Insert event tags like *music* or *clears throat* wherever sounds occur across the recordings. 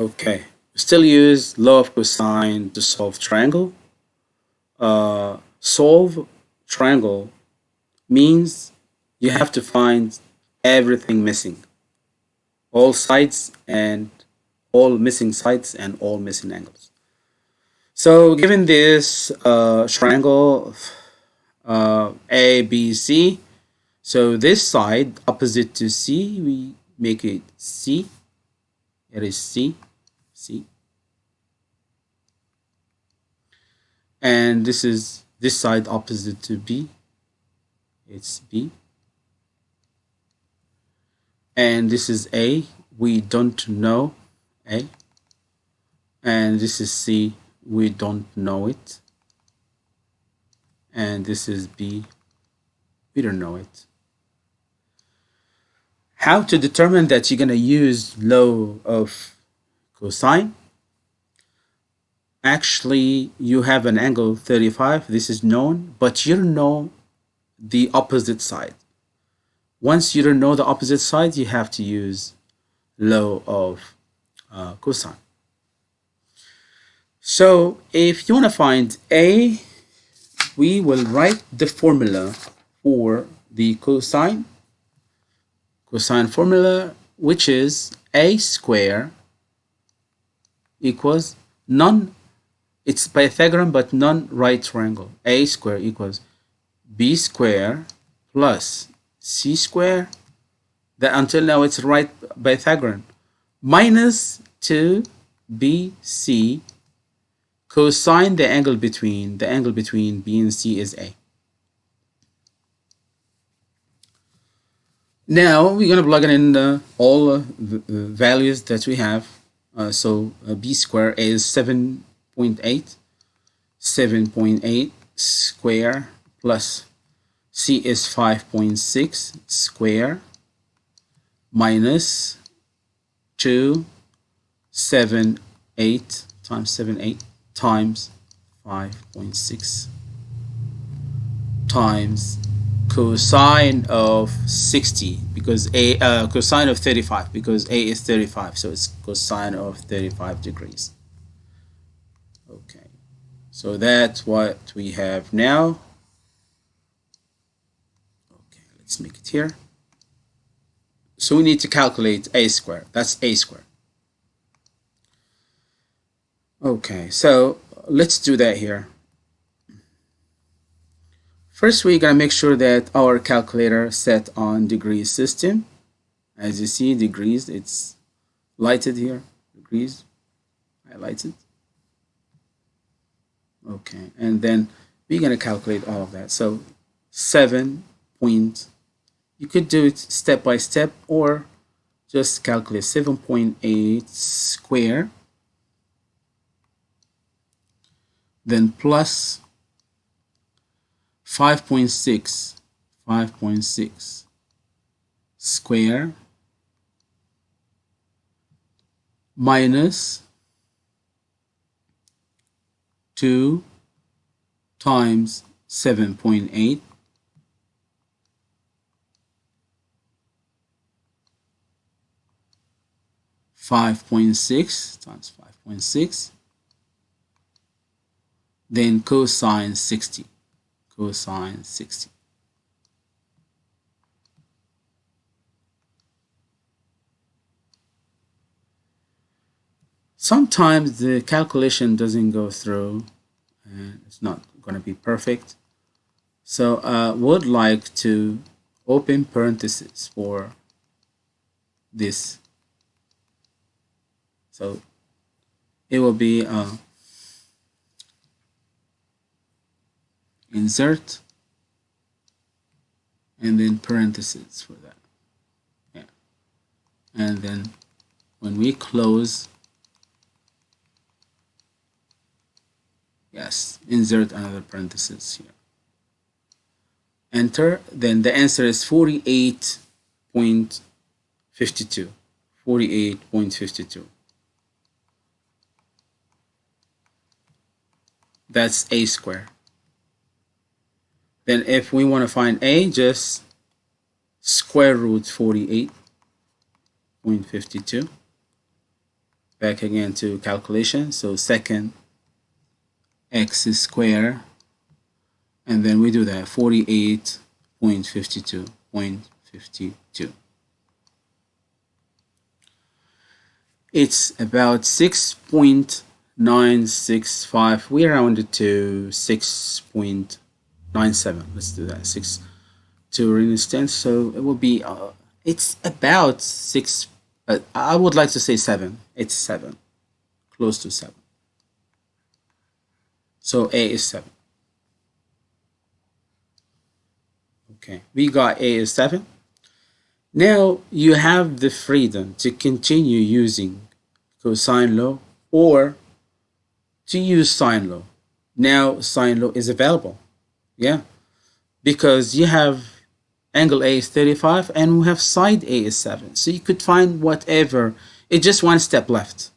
Okay, still use law of cosine to solve triangle. Uh, solve triangle means you have to find everything missing. All sides and all missing sides and all missing angles. So given this uh, triangle uh, A, B, C, so this side opposite to C, we make it C it is C, C. And this is this side opposite to B. It's B. And this is A. We don't know A. And this is C. We don't know it. And this is B. We don't know it how to determine that you're going to use law of cosine. Actually you have an angle 35 this is known but you don't know the opposite side. Once you don't know the opposite side you have to use law of uh, cosine. So if you want to find a we will write the formula for the cosine. Cosine formula which is a square equals non it's Pythagorean but non-right triangle. A square equals b square plus c square. That until now it's right Pythagorean. Minus 2bc cosine the angle between the angle between b and c is a. Now we're going to plug in uh, all uh, values that we have. Uh, so uh, b square is 7.8, 7.8 square plus c is 5.6 square minus 2, 7, 8 times 7, 8 times 5.6 times cosine of 60 because a uh, cosine of 35 because a is 35 so it's cosine of 35 degrees. Okay. So that's what we have now. Okay let's make it here. So we need to calculate a square that's a square okay so let's do that here First, we're going to make sure that our calculator set on degrees system. As you see, degrees, it's lighted here, degrees, highlighted. Okay, and then we're going to calculate all of that. So 7 point, you could do it step by step or just calculate 7.8 square, then plus 5.6 5.6 square minus 2 times 7.8 5.6 times 5.6 then cosine 60 cosine 60. Sometimes the calculation doesn't go through and it's not going to be perfect. So I uh, would like to open parentheses for this. So it will be uh, insert and then parentheses for that. Yeah. And then when we close yes insert another parenthesis here. Enter then the answer is 48.52 48.52 that's a square then if we want to find a, just square root 48.52. back again to calculation so second x is square and then we do that 48.52.52 it's about 6.965 we rounded to 6.97 let's do that. 6 to an instance so it will be uh, it's about 6 uh, I would like to say 7 it's 7 close to 7 so A is 7 okay. We got A is 7 now you have the freedom to continue using cosine law or to use sine law. Now sine law is available. Yeah. Because you have angle A is 35 and we have side A is 7. So you could find whatever. It's just one step left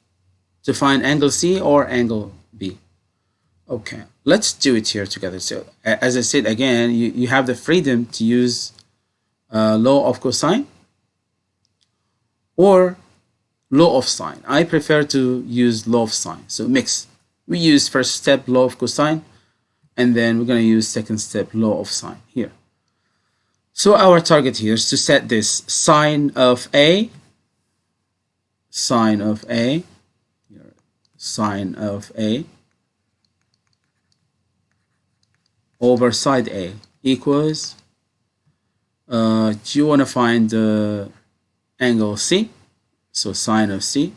to find angle C or angle B. Okay, let's do it here together. So as I said again, you, you have the freedom to use uh, law of cosine or law of sine. I prefer to use law of sine. So mix. We use first step law of cosine and then we're going to use second step law of sine here. So our target here is to set this sine of A, sine of A, sine of A over side A equals, uh, do you want to find the angle C? So sine of C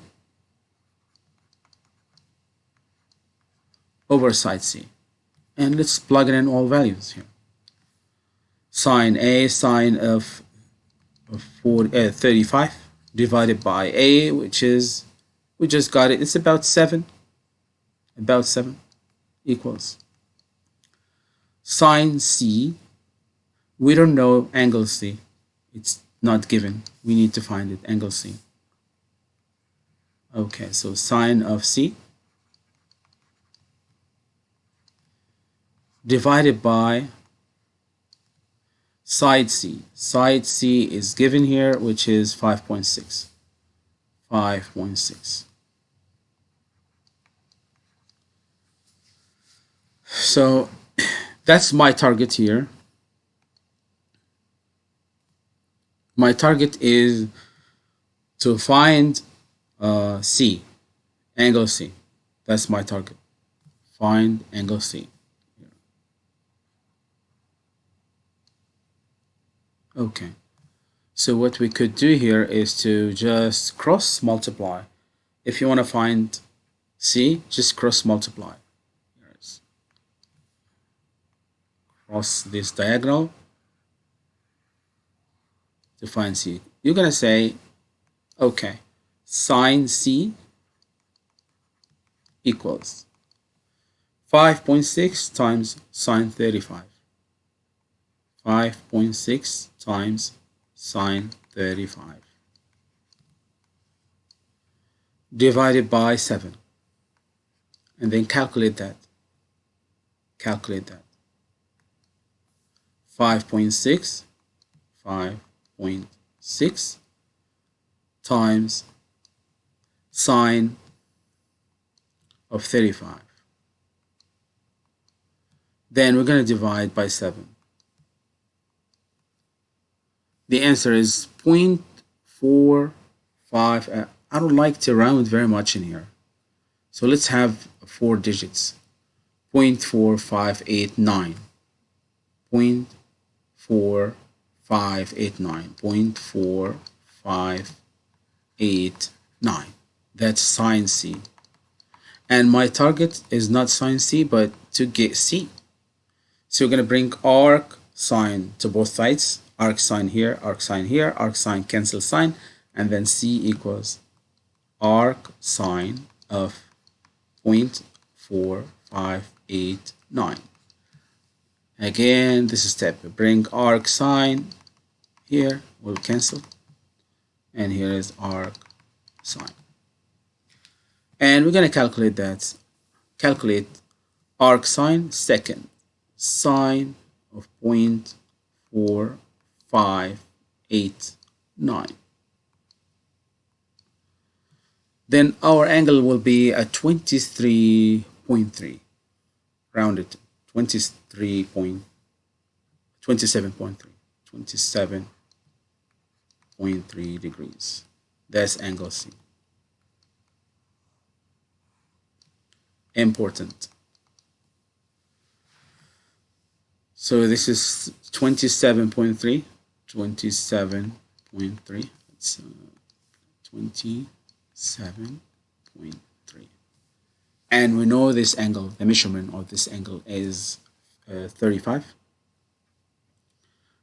over side C. And let's plug in all values here. Sine A, sine of, of 40, uh, 35 divided by A, which is, we just got it, it's about 7. About 7 equals sine C, we don't know angle C. It's not given. We need to find it, angle C. Okay, so sine of C divided by side C. Side C is given here, which is 5.6. 5.6. So *clears throat* that's my target here. My target is to find uh, C, angle C. That's my target. Find angle C. Okay. So what we could do here is to just cross multiply. If you want to find C, just cross multiply. Cross this diagonal to find C. You're going to say, okay, sine C equals 5.6 times sine 35. 5.6 times sine 35 divided by 7 and then calculate that. Calculate that. 5.6 5.6 times sine of 35 then we're going to divide by 7 the answer is 0.45. Uh, I don't like to round very much in here. So let's have four digits. 0.4589. 0.4589. 0.4589. That's sine C. And my target is not sine C, but to get C. So we're going to bring arc sine to both sides arc sine here, arc sine here, arc sine cancel sine, and then C equals arc sine of 0.4589. Again, this is step. Bring arc sine here, will cancel, and here is arc sine. And we're going to calculate that. Calculate arc sine second sine of 0.4 five, eight, nine. then our angle will be at 23.3 rounded 23 point 27.3 27.3 degrees. That's angle C. Important. So this is 27.3 27.3 it's uh, 27.3 and we know this angle the measurement of this angle is uh, 35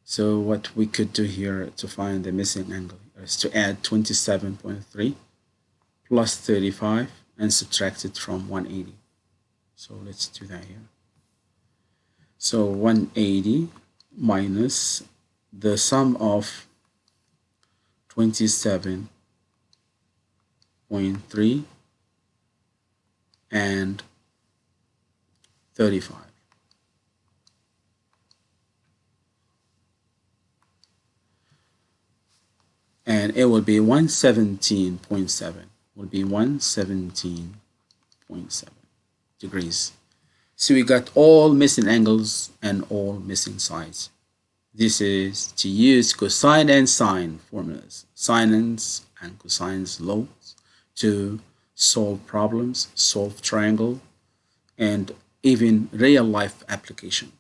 so what we could do here to find the missing angle is to add 27.3 plus 35 and subtract it from 180 so let's do that here. So 180 minus the sum of 27.3 and 35 and it will be 117.7 will be 117.7 degrees. So we got all missing angles and all missing sides this is to use cosine and sine formulas sines and cosines laws to solve problems solve triangle and even real life application